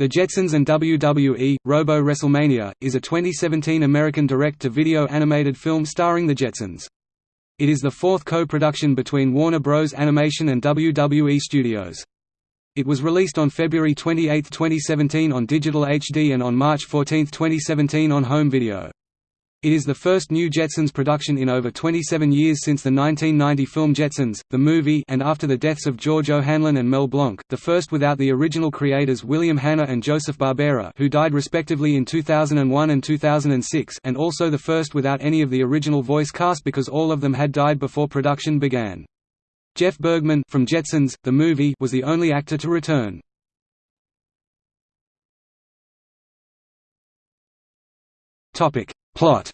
The Jetsons and WWE, Robo WrestleMania, is a 2017 American direct-to-video animated film starring the Jetsons. It is the fourth co-production between Warner Bros. Animation and WWE Studios. It was released on February 28, 2017 on Digital HD and on March 14, 2017 on home video. It is the first New Jetsons production in over 27 years since the 1990 film Jetsons, the movie and after the deaths of George O'Hanlon and Mel Blanc, the first without the original creators William Hanna and Joseph Barbera who died respectively in 2001 and 2006 and also the first without any of the original voice cast because all of them had died before production began. Jeff Bergman from Jetsons, the movie was the only actor to return. Plot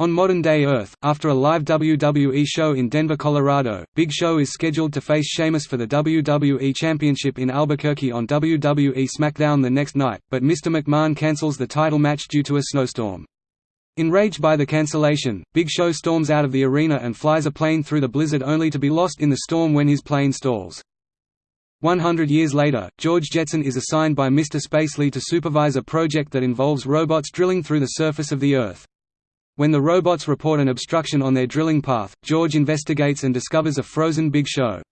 On modern-day Earth, after a live WWE show in Denver, Colorado, Big Show is scheduled to face Sheamus for the WWE Championship in Albuquerque on WWE SmackDown the next night, but Mr. McMahon cancels the title match due to a snowstorm. Enraged by the cancellation, Big Show storms out of the arena and flies a plane through the blizzard only to be lost in the storm when his plane stalls. 100 years later, George Jetson is assigned by Mr. Spacely to supervise a project that involves robots drilling through the surface of the Earth. When the robots report an obstruction on their drilling path, George investigates and discovers a frozen Big Show.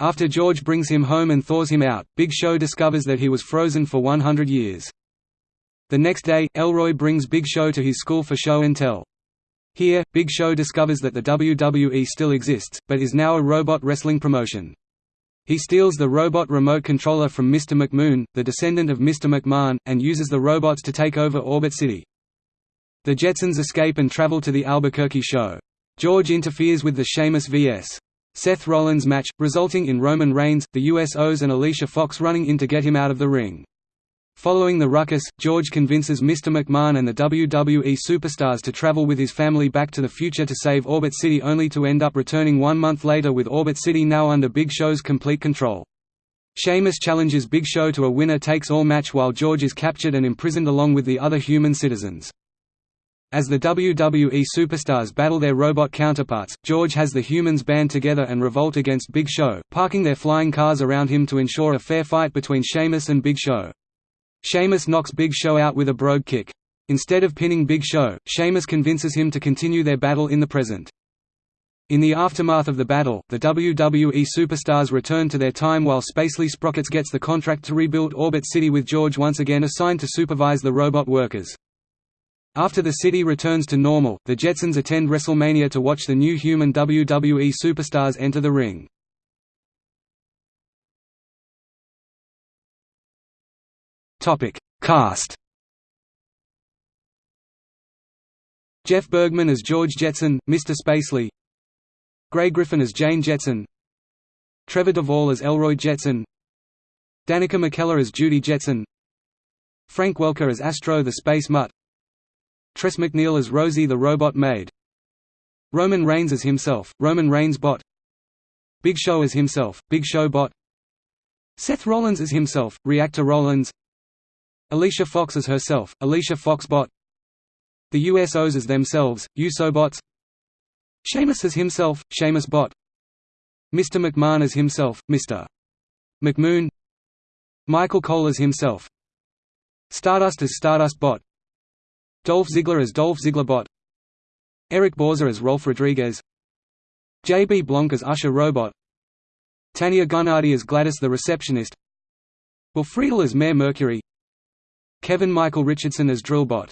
After George brings him home and thaws him out, Big Show discovers that he was frozen for 100 years. The next day, Elroy brings Big Show to his school for show and tell. Here, Big Show discovers that the WWE still exists, but is now a robot wrestling promotion. He steals the robot remote controller from Mr. McMoon, the descendant of Mr. McMahon, and uses the robots to take over Orbit City. The Jetsons escape and travel to the Albuquerque show. George interferes with the Sheamus vs. Seth Rollins match, resulting in Roman Reigns, the USOs and Alicia Fox running in to get him out of the ring. Following the ruckus, George convinces Mr. McMahon and the WWE superstars to travel with his family back to the future to save Orbit City only to end up returning one month later with Orbit City now under Big Show's complete control. Sheamus challenges Big Show to a winner-takes-all match while George is captured and imprisoned along with the other human citizens. As the WWE superstars battle their robot counterparts, George has the humans band together and revolt against Big Show, parking their flying cars around him to ensure a fair fight between Sheamus and Big Show. Sheamus knocks Big Show out with a brogue kick. Instead of pinning Big Show, Sheamus convinces him to continue their battle in the present. In the aftermath of the battle, the WWE superstars return to their time while Spacely Sprockets gets the contract to rebuild Orbit City with George once again assigned to supervise the robot workers. After the city returns to normal, the Jetsons attend WrestleMania to watch the new human WWE superstars enter the ring. Topic: Cast. Jeff Bergman as George Jetson, Mr. Spacely. Grey Griffin as Jane Jetson. Trevor Devall as Elroy Jetson. Danica McKellar as Judy Jetson. Frank Welker as Astro the Space Mutt. Tress MacNeille as Rosie the Robot Maid. Roman Reigns as himself, Roman Reigns Bot. Big Show as himself, Big Show Bot. Seth Rollins as himself, Reactor Rollins. Alicia Fox as herself, Alicia Foxbot. The USOs as themselves, USOBots Sheamus as himself, Sheamus Bot. Mr. McMahon as himself, Mr. McMoon. Michael Cole as himself. Stardust as Stardust Bot. Dolph Ziggler as Dolph Ziggler Bot. Eric Bauza as Rolf Rodriguez. J.B. Blanc as Usher Robot. Tania Gunadi as Gladys the Receptionist. Will Friedle as Mayor Mercury Kevin Michael Richardson as Drillbot